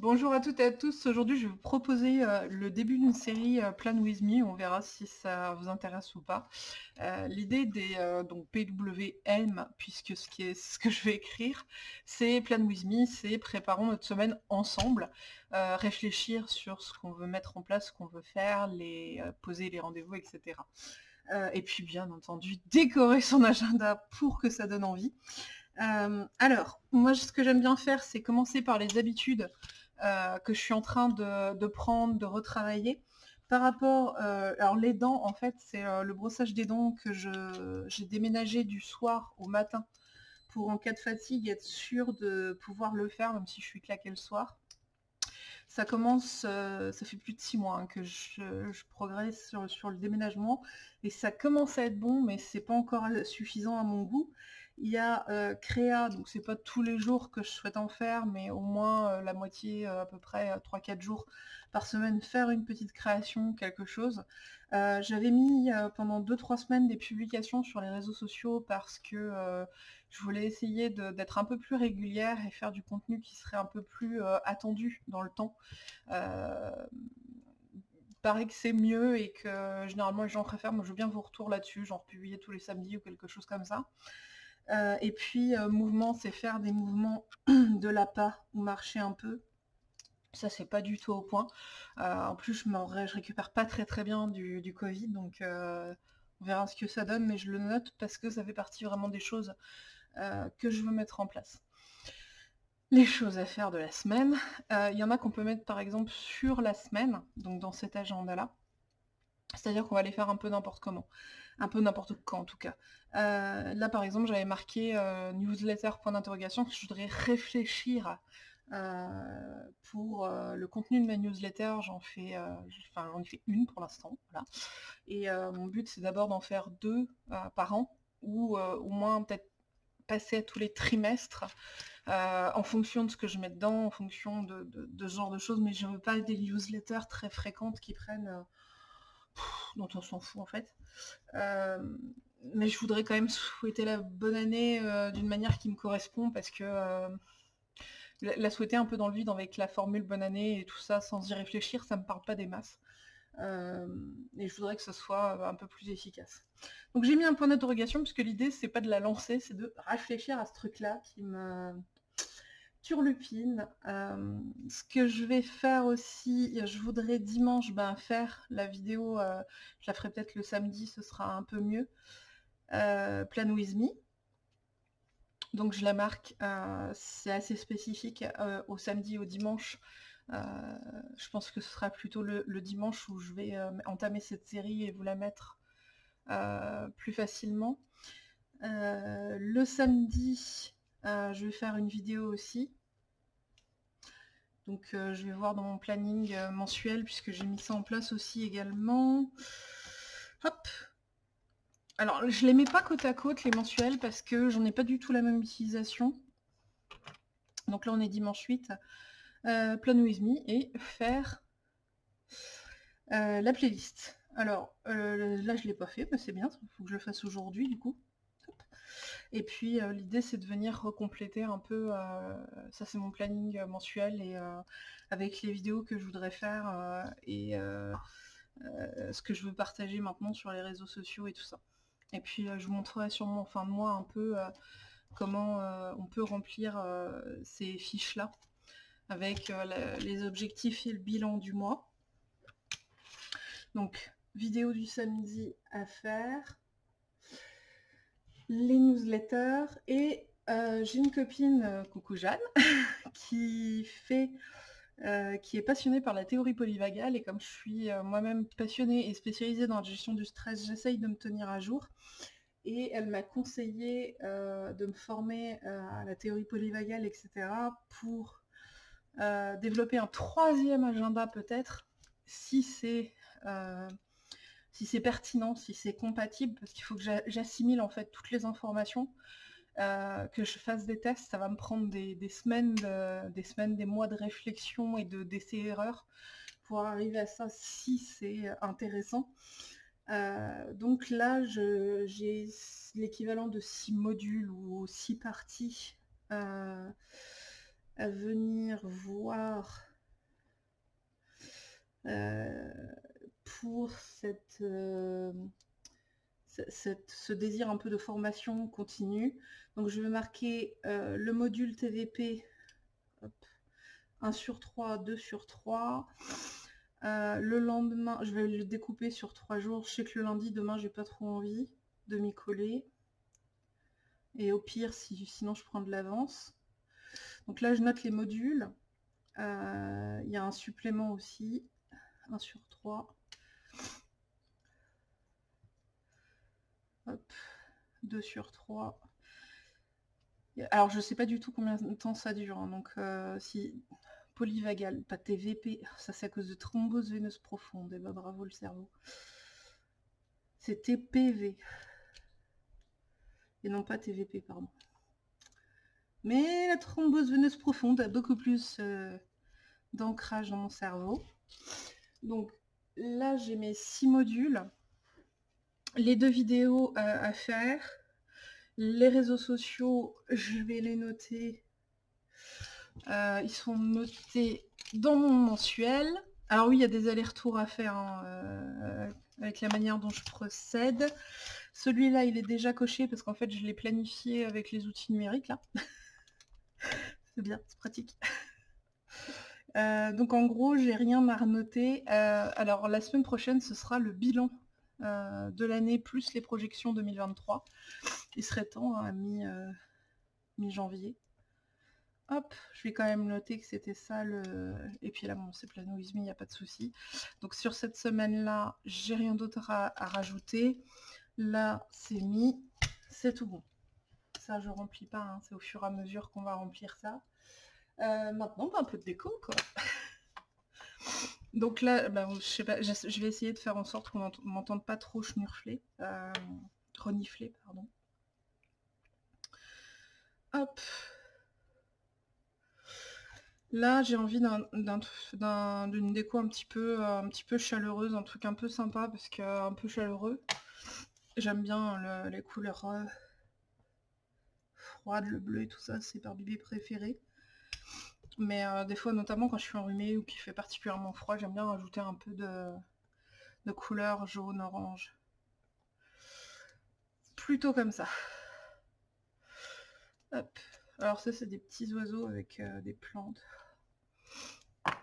Bonjour à toutes et à tous. Aujourd'hui, je vais vous proposer euh, le début d'une série euh, Plan With Me. On verra si ça vous intéresse ou pas. Euh, l'idée des donc PWM, puisque ce, que je vais écrire, c'est Plan With Me, c'est préparons notre semaine ensemble, réfléchir sur ce qu'on veut mettre en place, ce qu'on veut faire, les poser les rendez-vous, etc. et puis bien entendu, décorer son agenda pour que ça donne envie. alors, moi ce que j'aime bien faire, c'est commencer par les habitudes euh, que je suis en train de, prendre, de retravailler. Par rapport, euh, alors les dents, en fait, c'est euh, le brossage des dents que j'ai déménagé du soir au matin pour en cas de fatigue être sûr de pouvoir le faire, même si je suis claquée le soir. Ça commence, ça fait plus de six mois hein, que je, progresse sur, sur, le déménagement et ça commence à être bon, mais c'est pas encore suffisant à mon goût. Il y a euh, Créa, donc c'est pas tous les jours que je souhaite en faire, mais au moins euh, la moitié, euh, à peu près 3-4 jours par semaine, faire une petite création, quelque chose. J'avais mis pendant 2-3 semaines des publications sur les réseaux sociaux parce que je voulais essayer d'être un peu plus régulière et faire du contenu qui serait un peu plus attendu dans le temps paraît que c'est mieux et que généralement les gens préfèrent. Moi, je veux bien vos retours là-dessus, genre publier tous les samedis ou quelque chose comme ça. Euh, et puis, euh, mouvement, c'est faire des mouvements de la pas ou marcher un peu. Ça, c'est pas du tout au point. Euh, en plus, je, je récupère pas très très bien du, Covid, donc on verra ce que ça donne, mais je le note parce que ça fait partie vraiment des choses que je veux mettre en place. Les choses à faire de la semaine. Il y en a qu'on peut mettre par exemple sur la semaine, donc dans cet agenda-là. C'est-à-dire qu'on va les faire un peu n'importe comment. Un peu n'importe quand en tout cas. Euh, là par exemple j'avais marqué euh, newsletter point d'interrogation, je voudrais réfléchir euh, pour le contenu de ma newsletter, j'en fais, enfin j'en ai fait une pour l'instant. Et mon but c'est d'abord d'en faire deux par an, ou au moins peut-être passer à tous les trimestres, en fonction de ce que je mets dedans, en fonction de, ce genre de choses, mais je ne veux pas des newsletters très fréquentes qui prennent dont on s'en fout en fait. Euh, mais je voudrais quand même souhaiter la bonne année euh, d'une manière qui me correspond parce que euh, la souhaiter un peu dans le vide avec la formule bonne année et tout ça sans y réfléchir, ça me parle pas des masses. et je voudrais que ce soit un peu plus efficace. Donc j'ai mis un point d'interrogation puisque l'idée c'est pas de la lancer, c'est de réfléchir à ce truc-là qui me, turlupine. Euh, ce que je vais faire aussi, je voudrais dimanche ben, faire la vidéo, euh, je la ferai peut-être le samedi, ce sera un peu mieux. Euh, Plan with me. Donc je la marque, c'est assez spécifique au samedi et au dimanche. je pense que ce sera plutôt le, le dimanche où je vais entamer cette série et vous la mettre plus facilement. le samedi, je vais faire une vidéo aussi. Donc euh, je vais voir dans mon planning euh, mensuel puisque j'ai mis ça en place aussi également. Hop Alors je les mets pas côte à côte les mensuels parce que j'en ai pas du tout la même utilisation. Donc là on est dimanche 8. Euh, plan with me et faire la playlist. Alors là je l'ai pas fait, mais c'est bien, il faut que je le fasse aujourd'hui du coup. Et puis euh, l'idée c'est de venir recompléter un peu, euh, ça c'est mon planning euh, mensuel et avec les vidéos que je voudrais faire et ce que je veux partager maintenant sur les réseaux sociaux et tout ça. Et puis je vous montrerai sûrement en fin de mois un peu comment on peut remplir ces fiches-là avec les objectifs et le bilan du mois. Donc, vidéo du samedi à faire les newsletters et euh, j'ai une copine, euh, coucou Jeanne, qui fait, euh, qui est passionnée par la théorie polyvagale et comme je suis moi-même passionnée et spécialisée dans la gestion du stress, j'essaye de me tenir à jour. Et elle m'a conseillé de me former à la théorie polyvagale, etc. pour développer un troisième agenda peut-être, si c'est si c'est pertinent, si c'est compatible, parce qu'il faut que j'assimile en fait toutes les informations, euh, que je fasse des tests, ça va me prendre des, semaines, des semaines, des mois de réflexion et de d'essais-erreurs pour arriver à ça si c'est intéressant. Euh, donc là, j'ai l'équivalent de six modules ou six parties euh, à venir voir pour cette, ce désir un peu de formation continue. Donc je vais marquer le module TVP 1 sur 3, 2 sur 3. le lendemain, je vais le découper sur 3 jours. Je sais que le lundi, demain, j'ai pas trop envie de m'y coller. Et au pire, si, sinon je prends de l'avance. Donc là, je note les modules. Il y a un supplément aussi. 1 sur 3. 2 sur 3. Alors, je sais pas du tout combien de temps ça dure. Hein, donc, euh, si polyvagal, pas TVP, ça c'est à cause de thrombose veineuse profonde. Et eh ben, bravo le cerveau. C'est TPV. Et non pas TVP, pardon. Mais la thrombose veineuse profonde a beaucoup plus euh, d'ancrage dans mon cerveau. Donc là, j'ai mes six modules les deux vidéos à, faire. Les réseaux sociaux, je vais les noter. Euh, ils sont notés dans mon mensuel. Alors oui, il y a des allers-retours à faire hein, euh, avec la manière dont je procède. Celui-là, il est déjà coché parce qu'en fait, je l'ai planifié avec les outils numériques là. c'est bien, c'est pratique. Euh, donc en gros, j'ai rien à renoter. alors la semaine prochaine, ce sera le bilan euh, de l'année plus les projections 2023. Il serait temps à hein, mi-janvier. Hop, je vais quand même noter que c'était ça le... Et puis là, bon, c'est planoisme, il n'y a pas de souci. Donc sur cette semaine-là, j'ai rien d'autre à, rajouter. Là, c'est mis, c'est tout bon. Ça, je remplis pas, hein. c'est au fur et à mesure qu'on va remplir ça. Euh, maintenant, un peu de déco, quoi. Donc là, bah, je, vais essayer de faire en sorte qu'on m'entende pas trop schnurfler, euh, renifler, pardon. Hop. Là, j'ai envie d'une déco un petit, peu, euh, un petit peu chaleureuse, un truc un peu sympa, parce que un peu chaleureux. J'aime bien les couleurs euh, froides, le bleu et tout ça, c'est par bébé préféré. Mais euh, des fois, notamment quand je suis enrhumée ou qu'il fait particulièrement froid, j'aime bien rajouter un peu de, de couleur jaune, orange. Plutôt comme ça. Hop. Alors ça, c'est des petits oiseaux avec euh, des plantes.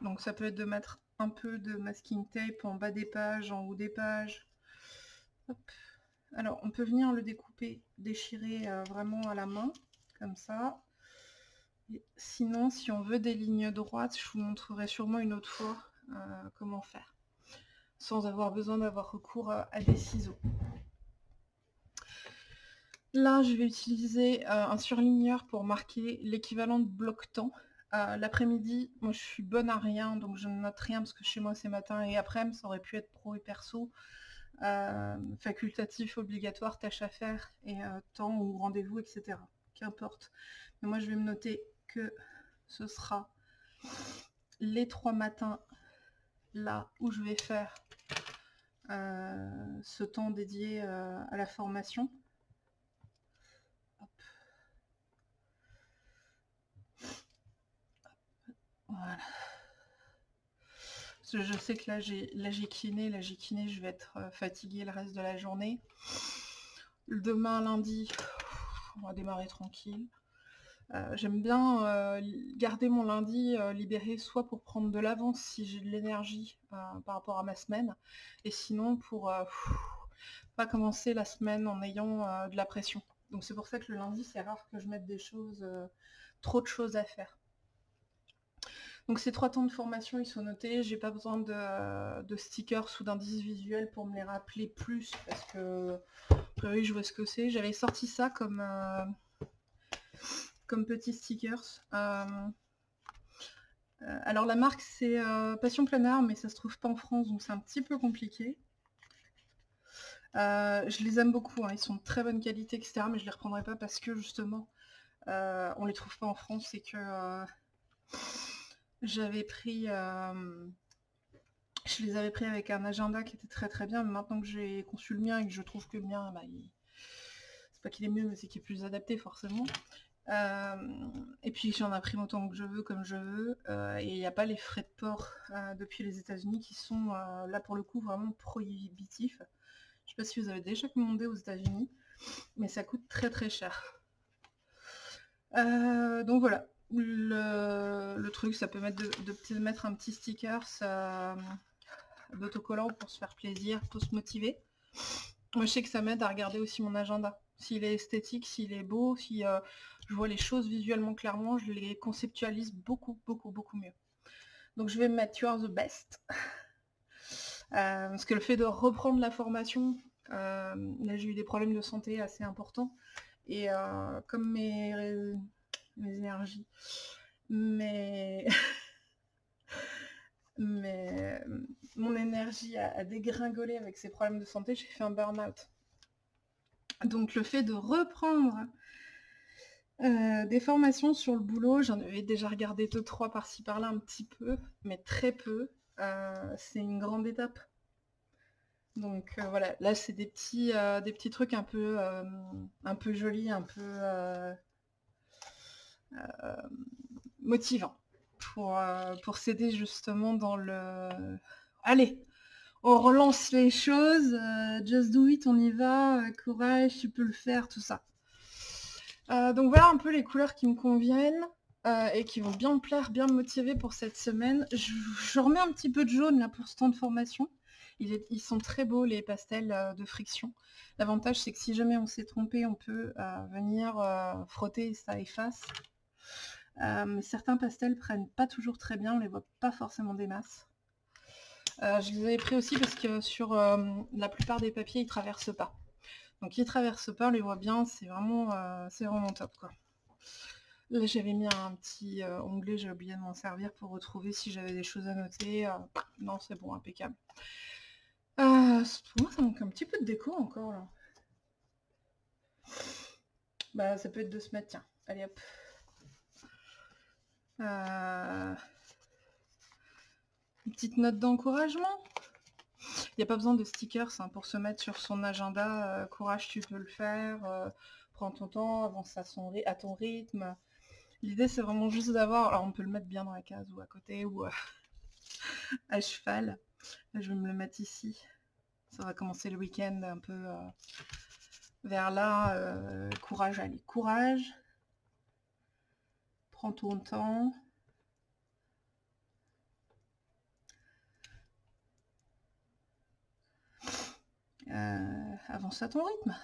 Donc ça peut être de mettre un peu de masking tape en bas des pages, en haut des pages. Alors on peut venir le découper, déchirer euh, vraiment à la main, comme ça. Sinon, si on veut des lignes droites, je vous montrerai sûrement une autre fois euh, comment faire, sans avoir besoin d'avoir recours à, des ciseaux. Là, je vais utiliser euh, un surligneur pour marquer l'équivalent de bloc-temps. Euh, l'après-midi, moi je suis bonne à rien, donc je ne note rien parce que chez moi c'est matin et après-midi, ça aurait pu être pro et perso. facultatif, obligatoire, tâche à faire et temps ou rendez-vous, etc. Qu'importe. Mais moi je vais me noter ce sera les trois matins là où je vais faire euh, ce temps dédié euh, à la formation. Je sais que là j'ai là j'ai kiné, là j'ai kiné, je vais être euh, fatiguée le reste de la journée. Demain lundi, on va démarrer tranquille. Euh, j'aime bien euh, garder mon lundi euh, libéré soit pour prendre de l'avance si j'ai de l'énergie par rapport à ma semaine, et sinon pour pas commencer la semaine en ayant de la pression. Donc c'est pour ça que le lundi, c'est rare que je mette des choses, trop de choses à faire. Donc ces trois temps de formation, ils sont notés. J'ai pas besoin de, stickers ou d'indices visuels pour me les rappeler plus, parce que, oui, je vois ce que c'est. J'avais sorti ça comme comme petits stickers. Euh, euh, alors la marque c'est euh, Passion Planeur mais ça se trouve pas en France donc c'est un petit peu compliqué. je les aime beaucoup, hein. ils sont de très bonne qualité, etc. Mais je les reprendrai pas parce que justement, on les trouve pas en France et que j'avais pris, je les avais pris avec un agenda qui était très très bien. Mais maintenant que j'ai conçu le mien et que je trouve que le mien, bah, c'est pas qu'il est mieux, mais c'est qu'il est plus adapté forcément. Et puis j'en imprime autant que je veux, comme je veux, et il n'y a pas les frais de port depuis les États-Unis qui sont là pour le coup vraiment prohibitifs. Je sais pas si vous avez déjà commandé aux États-Unis, mais ça coûte très très cher. donc voilà, le, truc, ça peut mettre de, mettre un petit sticker d'autocollant pour se faire plaisir, pour se motiver. Moi, je sais que ça m'aide à regarder aussi mon agenda. S'il est esthétique, s'il est beau, si euh, je vois les choses visuellement clairement, je les conceptualise beaucoup, beaucoup, beaucoup mieux. Donc je vais me mettre You are the best. Euh, parce que le fait de reprendre la formation, euh, là j'ai eu des problèmes de santé assez importants. Et comme mes, mes énergies, mais mon énergie a, dégringolé avec ces problèmes de santé, j'ai fait un burn-out. Donc le fait de reprendre euh, des formations sur le boulot, j'en avais déjà regardé deux, trois par-ci par-là un petit peu, mais très peu. Euh, c'est une grande étape. Donc euh, voilà, là c'est des petits, des petits trucs un peu, un peu jolis, un peu motivants pour, pour s'aider justement dans le... Allez, on relance les choses, just do it, on y va, courage, tu peux le faire, tout ça. Euh, donc voilà un peu les couleurs qui me conviennent et qui vont bien me plaire, bien me motiver pour cette semaine. Je, remets un petit peu de jaune là pour ce temps de formation. Ils, sont très beaux les pastels de friction. L'avantage c'est que si jamais on s'est trompé, on peut venir frotter et ça efface. certains pastels prennent pas toujours très bien, on les voit pas forcément des masses. Euh, je les avais pris aussi parce que sur euh, la plupart des papiers, ils traversent pas. Donc ils traversent pas, on les voit bien, c'est vraiment, euh, vraiment top quoi. Là j'avais mis un petit onglet, j'ai oublié de m'en servir pour retrouver si j'avais des choses à noter. non c'est bon, impeccable. pour moi ça manque un petit peu de déco encore là. Bah ça peut être de mettre, tiens. Allez hop. Une petite note d'encouragement. Il n'y a pas besoin de stickers hein, pour se mettre sur son agenda. Euh, courage, tu peux le faire. Euh, prends ton temps, avance à, à ton rythme. L'idée, c'est vraiment juste d'avoir... Alors, on peut le mettre bien dans la case ou à côté ou euh, à cheval. je vais me le mettre ici. Ça va commencer le week-end un peu vers là. courage, allez, courage. Prends ton temps. Euh, avance à ton rythme.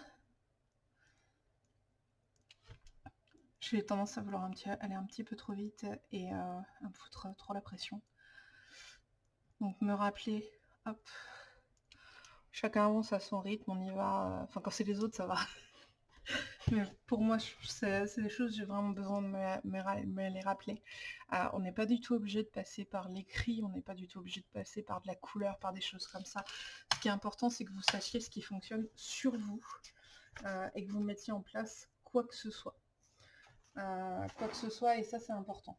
J'ai tendance à vouloir aller un petit peu trop vite et euh, à me foutre trop la pression. Donc me rappeler, hop, chacun avance à son rythme, on y va. Enfin quand c'est les autres ça va. Mais pour moi, c'est des choses, j'ai vraiment besoin de me, les rappeler. Euh, on n'est pas du tout obligé de passer par l'écrit, on n'est pas du tout obligé de passer par de la couleur, par des choses comme ça. Ce qui est important, c'est que vous sachiez ce qui fonctionne sur vous euh, et que vous mettiez en place quoi que ce soit. Euh, quoi que ce soit, et ça, c'est important.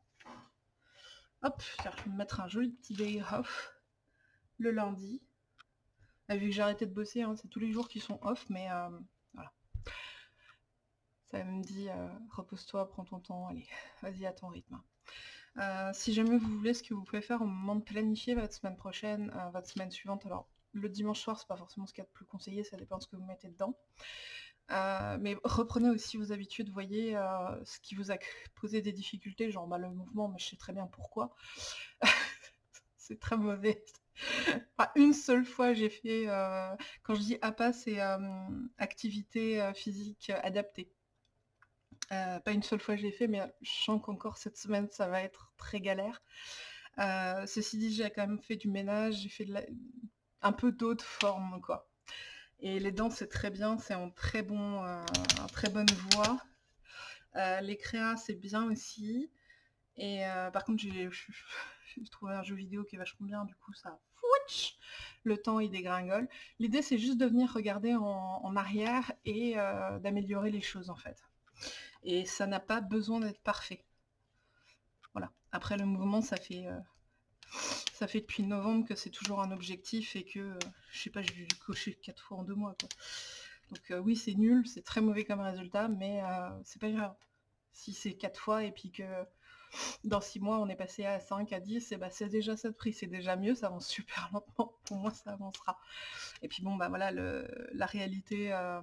Hop, je vais me mettre un joli petit day off le lundi. vu que j'ai arrêté de bosser, hein, c'est tous les jours qui sont off, mais ça me dit euh, repose-toi, prends ton temps, allez, vas-y à ton rythme. Euh, si jamais vous voulez, ce que vous pouvez faire au moment de planifier votre semaine prochaine, euh, votre semaine suivante, alors le dimanche soir, c'est pas forcément ce qu'il y a de plus conseillé, ça dépend de ce que vous mettez dedans. mais reprenez aussi vos habitudes, voyez ce qui vous a posé des difficultés, genre bah, le mouvement, mais je sais très bien pourquoi. c'est très mauvais. une seule fois j'ai fait, quand je dis APA, c'est activité physique adaptée. Euh, pas une seule fois je l'ai fait, mais je sens qu'encore cette semaine, ça va être très galère. Euh, ceci dit, j'ai quand même fait du ménage, j'ai fait un peu d'autres formes, quoi. Et les dents, c'est très bien, c'est en très, bon, euh, très bonne voie. les créas, c'est bien aussi. Et par contre, j'ai trouvé un jeu vidéo qui est vachement bien, du coup, ça... Le temps, il dégringole. L'idée, c'est juste de venir regarder en arrière et d'améliorer les choses, en fait et ça n'a pas besoin d'être parfait. Voilà. Après le mouvement, ça fait euh, ça fait depuis novembre que c'est toujours un objectif et que euh, je sais pas, j'ai dû cocher quatre fois en deux mois. Donc euh, oui, c'est nul, c'est très mauvais comme résultat, mais c'est pas grave. si c'est quatre fois et puis que dans six mois on est passé à 5, à 10, et bah, c'est déjà ça de prix, c'est déjà mieux, ça avance super lentement, pour moi ça avancera. Et puis bon, bah voilà, la réalité euh,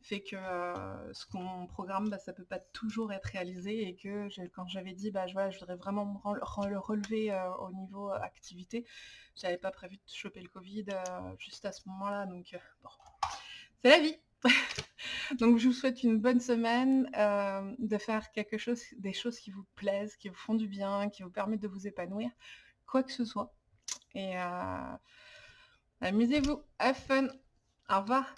fait que euh, ce qu'on programme, bah, ça peut pas toujours être réalisé et que quand j'avais dit, bah je voudrais vraiment me relever euh, au niveau activité, j'avais pas prévu de choper le Covid juste à ce moment-là, donc bon, c'est la vie Donc je vous souhaite une bonne semaine, euh, de faire quelque chose des choses qui vous plaisent, qui vous font du bien, qui vous permettent de vous épanouir, quoi que ce soit et euh, amusez-vous, have fun. Au revoir.